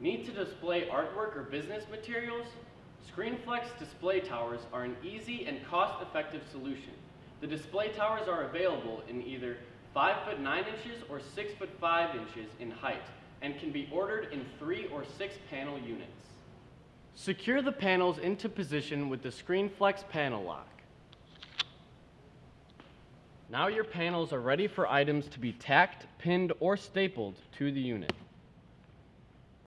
Need to display artwork or business materials? ScreenFlex display towers are an easy and cost-effective solution. The display towers are available in either 5 foot 9 inches or 6 foot 5 inches in height and can be ordered in 3 or 6 panel units. Secure the panels into position with the ScreenFlex panel lock. Now your panels are ready for items to be tacked, pinned, or stapled to the unit.